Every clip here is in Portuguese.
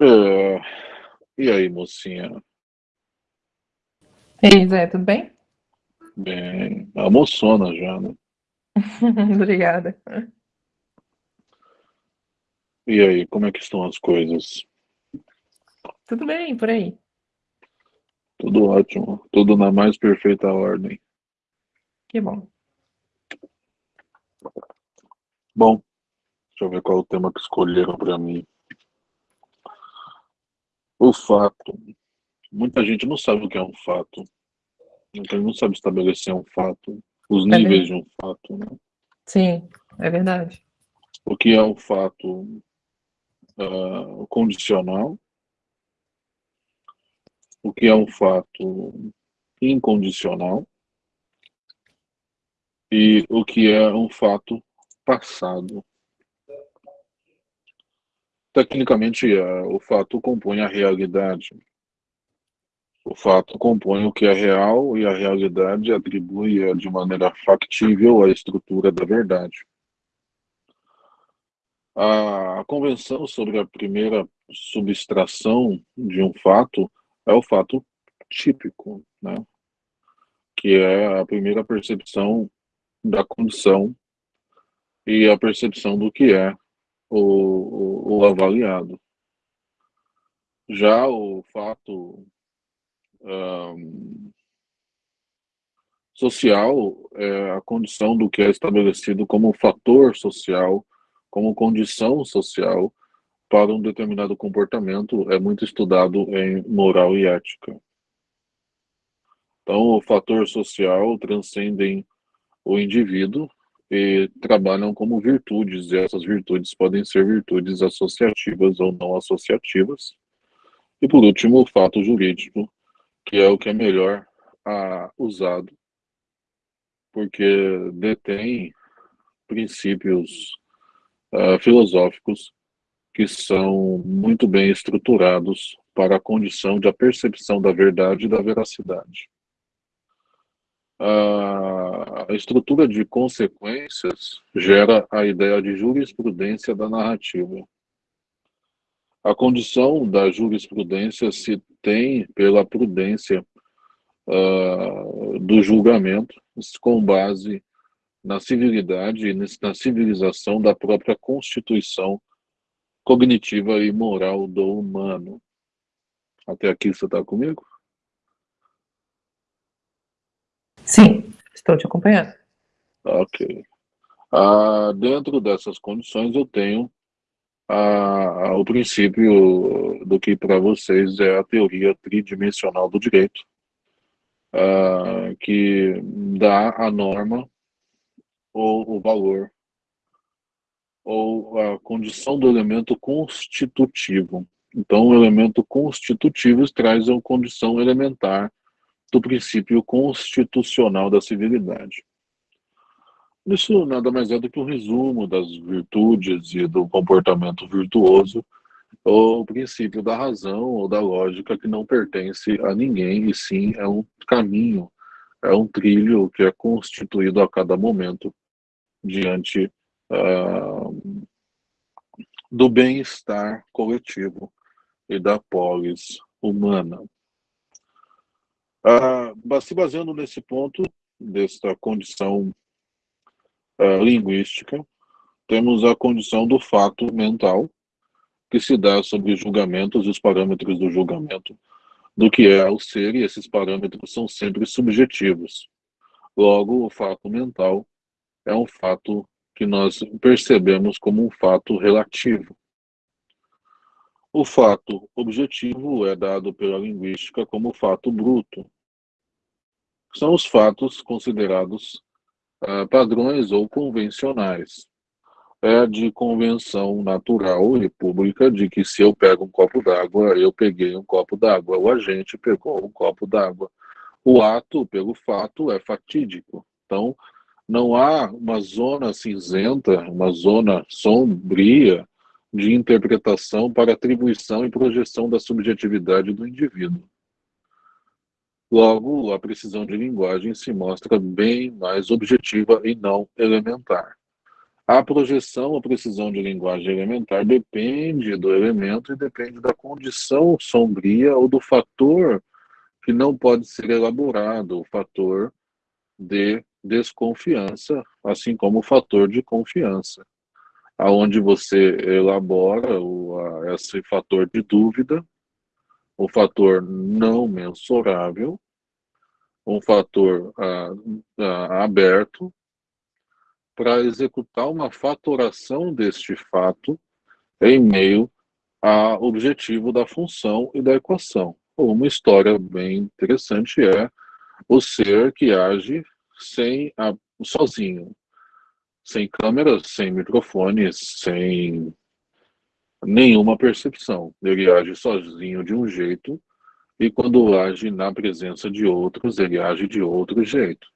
É... E aí, mocinha? E aí, Zé, tudo bem? Bem, almoçona já, né? Obrigada. E aí, como é que estão as coisas? Tudo bem, por aí. Tudo ótimo, tudo na mais perfeita ordem. Que bom. Bom, deixa eu ver qual é o tema que escolheram para mim. O fato. Muita gente não sabe o que é um fato. Muita gente não sabe estabelecer um fato. Os É níveis verdade. de um fato, né? Sim, é verdade. O que é um fato ah, condicional? O que é um fato incondicional? E o que é um fato passado? Tecnicamente, eh, o fato compõe a realidade. O fato compõe o que é real e a realidade atribui eh, de maneira factível a estrutura da verdade. A convenção sobre a primeira subtração de um fato é o fato típico, né? que é a primeira percepção da condição e a percepção do que é o, o, avaliado. Já o fato ahn, social é a condição do que é estabelecido como fator social, como condição social para um determinado comportamento, é muito estudado em moral e ética. Então, o fator social transcendem o indivíduo e trabalham como virtudes, e essas virtudes podem ser virtudes associativas ou não associativas. E por último, o fato jurídico, que é o que é melhor ah, usado, porque detém princípios ah, filosóficos que são muito bem estruturados para a condição de a percepção da verdade e da veracidade. A estrutura de consequências gera a ideia de jurisprudência da narrativa. A condição da jurisprudência se tem pela prudência uh, do julgamento, com base na civilidade e na civilização da própria constituição cognitiva e moral do humano. Até aqui você está comigo? Sim, estou te acompanhando. Ok. Ah, dentro dessas condições, eu tenho ah, o princípio do que para vocês é a teoria tridimensional do direito, ah, que dá a norma ou o valor ou a condição do elemento constitutivo. Então, o elemento constitutivo traz a condição elementar do princípio constitucional da civilidade. Isso nada mais é do que um resumo das virtudes e do comportamento virtuoso, ou o princípio da razão ou da lógica que não pertence a ninguém, e sim é um caminho, é um trilho que é constituído a cada momento diante uh, do bem-estar coletivo e da polis humana. Uh, se baseando nesse ponto, desta condição uh, linguística, temos a condição do fato mental, que se dá sobre os julgamentos e os parâmetros do julgamento, do que é o ser, e esses parâmetros são sempre subjetivos. Logo, o fato mental é um fato que nós percebemos como um fato relativo. O fato objetivo é dado pela linguística como fato bruto. São os fatos considerados uh, padrões ou convencionais. É de convenção natural e pública de que se eu pego um copo d'água, eu peguei um copo d'água, o agente pegou um copo d'água. O ato, pelo fato, é fatídico. Então, não há uma zona cinzenta, uma zona sombria de interpretação para atribuição e projeção da subjetividade do indivíduo. Logo, a precisão de linguagem se mostra bem mais objetiva e não elementar. A projeção ou precisão de linguagem elementar depende do elemento e depende da condição sombria ou do fator que não pode ser elaborado, o fator de desconfiança, assim como o fator de confiança, aonde você elabora o, a, esse fator de dúvida, o fator não mensurável, um fator ah, ah, aberto para executar uma fatoração deste fato em meio ao objetivo da função e da equação. Uma história bem interessante é o ser que age sem a, sozinho, sem câmeras, sem microfones, sem nenhuma percepção. Ele age sozinho de um jeito e quando age na presença de outros, ele age de outro jeito.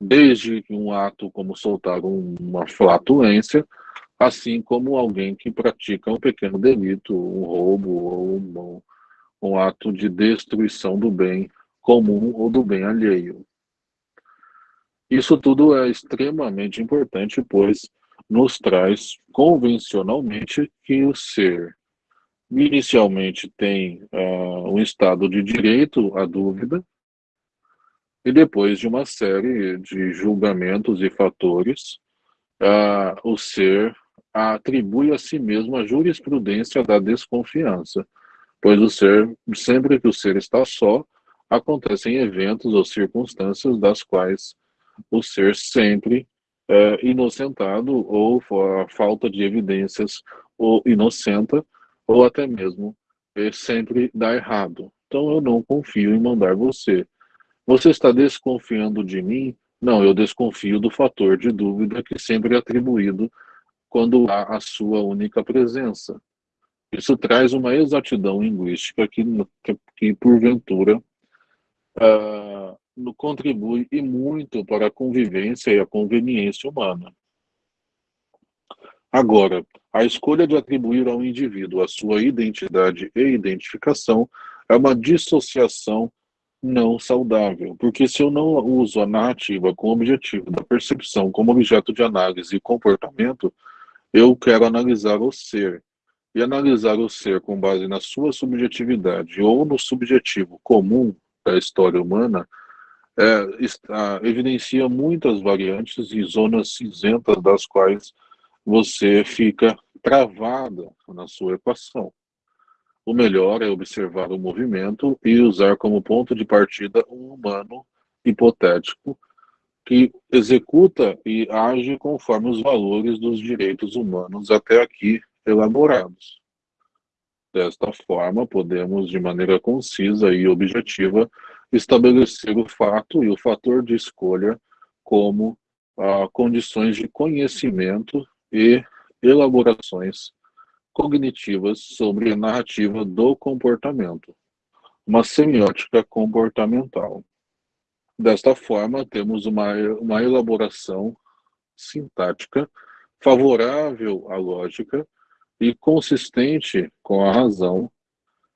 Desde um ato como soltar uma flatulência, assim como alguém que pratica um pequeno delito, um roubo ou um, um ato de destruição do bem comum ou do bem alheio. Isso tudo é extremamente importante, pois nos traz convencionalmente que o ser inicialmente tem uh, um estado de direito à dúvida, e depois de uma série de julgamentos e fatores, uh, o ser atribui a si mesmo a jurisprudência da desconfiança, pois o ser, sempre que o ser está só, acontecem eventos ou circunstâncias das quais o ser sempre é inocentado ou a falta de evidências ou inocenta ou até mesmo é, sempre dá errado. Então eu não confio em mandar você. Você está desconfiando de mim? Não, eu desconfio do fator de dúvida que sempre é atribuído quando há a sua única presença. Isso traz uma exatidão linguística que, que, que porventura, uh, contribui e muito para a convivência e a conveniência humana. Agora, a escolha de atribuir ao indivíduo a sua identidade e identificação é uma dissociação não saudável, porque se eu não uso a narrativa com o objetivo da percepção como objeto de análise e comportamento, eu quero analisar o ser. E analisar o ser com base na sua subjetividade ou no subjetivo comum da história humana é, está, evidencia muitas variantes e zonas cinzentas das quais você fica travada na sua equação. O melhor é observar o movimento e usar como ponto de partida um humano hipotético que executa e age conforme os valores dos direitos humanos até aqui elaborados. Desta forma, podemos, de maneira concisa e objetiva, estabelecer o fato e o fator de escolha como ah, condições de conhecimento e elaborações cognitivas sobre a narrativa do comportamento, uma semiótica comportamental. Desta forma, temos uma, uma elaboração sintática favorável à lógica e consistente com a razão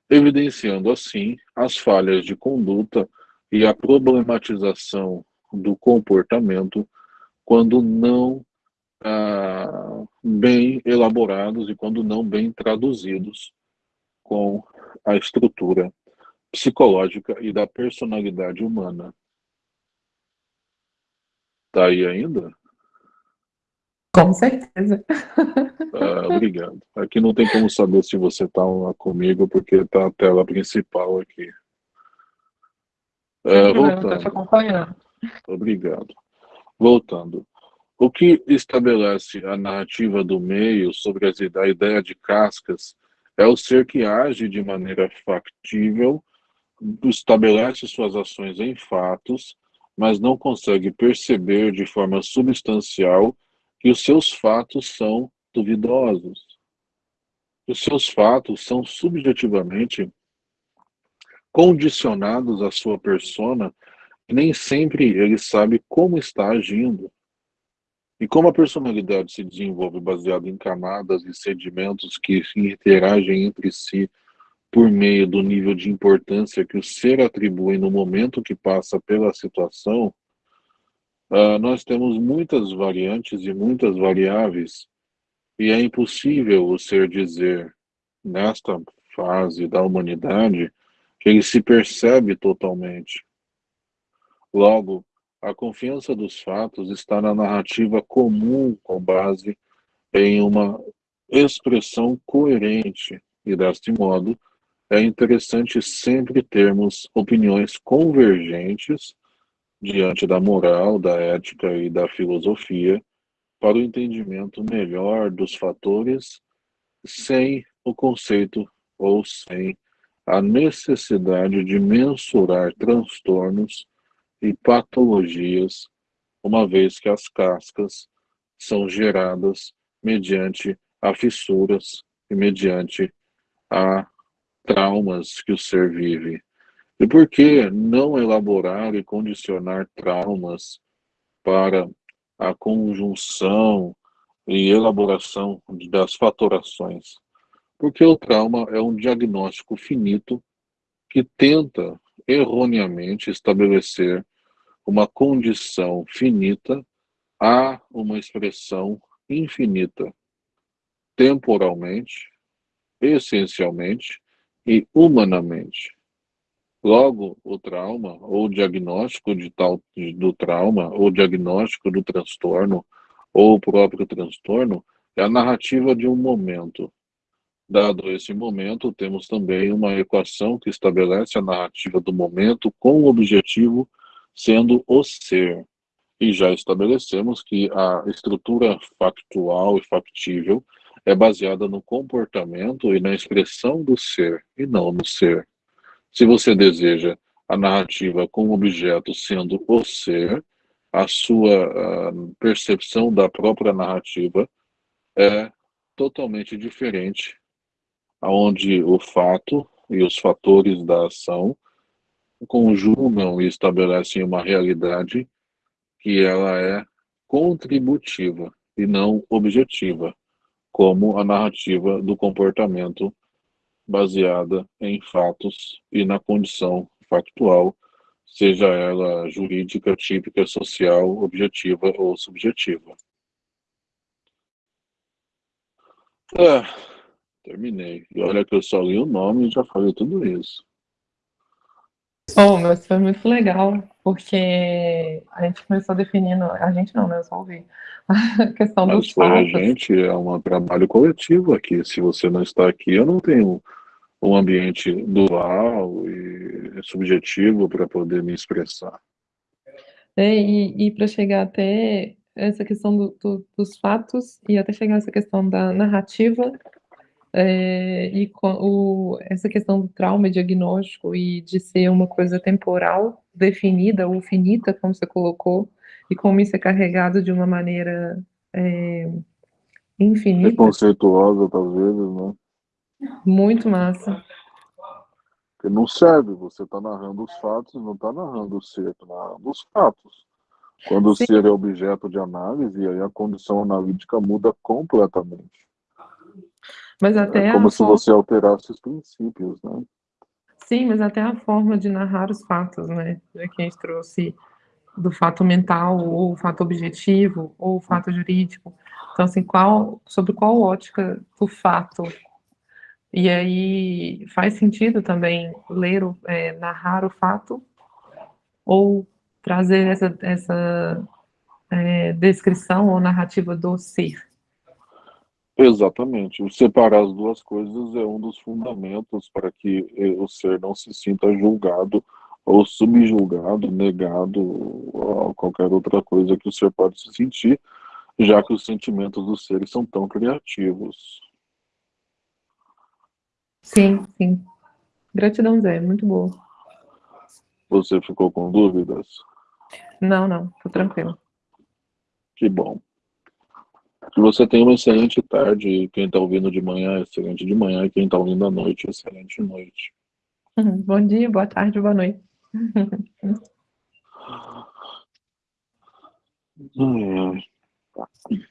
evidenciando assim as falhas de conduta e a problematização do comportamento quando não ah, bem elaborados e quando não bem traduzidos com a estrutura psicológica e da personalidade humana. Tá aí ainda? Com certeza. Ah, obrigado. Aqui não tem como saber se você está comigo, porque está a tela principal aqui. É, voltando. acompanhando. Obrigado. Voltando. O que estabelece a narrativa do meio sobre a ideia de cascas é o ser que age de maneira factível, estabelece suas ações em fatos, mas não consegue perceber de forma substancial que os seus fatos são duvidosos. Os seus fatos são subjetivamente condicionados à sua persona nem sempre ele sabe como está agindo. E como a personalidade se desenvolve baseada em camadas e sedimentos que interagem entre si por meio do nível de importância que o ser atribui no momento que passa pela situação, uh, nós temos muitas variantes e muitas variáveis, e é impossível o ser dizer, nesta fase da humanidade, que ele se percebe totalmente. Logo, a confiança dos fatos está na narrativa comum com base em uma expressão coerente, e deste modo, é interessante sempre termos opiniões convergentes diante da moral, da ética e da filosofia para o entendimento melhor dos fatores sem o conceito ou sem a necessidade de mensurar transtornos e patologias, uma vez que as cascas são geradas mediante a fissuras e mediante a traumas que o ser vive. E por que não elaborar e condicionar traumas para a conjunção e elaboração das fatorações? Porque o trauma é um diagnóstico finito que tenta erroneamente estabelecer uma condição finita a uma expressão infinita, temporalmente, essencialmente e humanamente. Logo, o trauma, ou o diagnóstico de tal, do trauma, ou o diagnóstico do transtorno, ou o próprio transtorno, é a narrativa de um momento. Dado esse momento, temos também uma equação que estabelece a narrativa do momento com o objetivo sendo o ser. E já estabelecemos que a estrutura factual e factível é baseada no comportamento e na expressão do ser, e não no ser. Se você deseja a narrativa com o objeto sendo o ser, a sua percepção da própria narrativa é totalmente diferente, onde o fato e os fatores da ação conjugam e estabelecem uma realidade que ela é contributiva e não objetiva como a narrativa do comportamento baseada em fatos e na condição factual, seja ela jurídica, típica, social, objetiva ou subjetiva. É, terminei. E olha que eu só li o nome e já falei tudo isso. Oh, mas foi muito legal, porque a gente começou definindo, a gente não, né, eu só ouvi, a questão mas dos foi fatos. a gente, é um trabalho coletivo aqui, se você não está aqui, eu não tenho um ambiente dual e subjetivo para poder me expressar. É, e, e para chegar até essa questão do, do, dos fatos e até chegar essa questão da narrativa é, e com, o, essa questão do trauma diagnóstico e de ser uma coisa temporal, definida ou finita, como você colocou, e como isso é carregado de uma maneira é, infinita. Conceituosa, talvez, né? Muito massa. Porque não serve, você está narrando os fatos, não está narrando o ser, está narrando os fatos. Quando Sim. o ser é objeto de análise, aí a condição analítica muda completamente. Mas até é como se forma... você alterasse os princípios, né? Sim, mas até a forma de narrar os fatos, né? Que a gente trouxe do fato mental, ou fato objetivo, ou fato jurídico. Então, assim, qual, sobre qual ótica do fato? E aí faz sentido também ler, o, é, narrar o fato, ou trazer essa, essa é, descrição ou narrativa do ser. Exatamente. Separar as duas coisas é um dos fundamentos para que eh, o ser não se sinta julgado ou subjulgado, negado, ou qualquer outra coisa que o ser pode se sentir, já que os sentimentos dos seres são tão criativos. Sim, sim. Gratidão, Zé. Muito boa. Você ficou com dúvidas? Não, não. Tô tranquilo. Que bom. Que você tenha uma excelente tarde. Quem está ouvindo de manhã, excelente de manhã. E quem está ouvindo à noite, excelente noite. Bom dia, boa tarde, boa noite. ai, ai.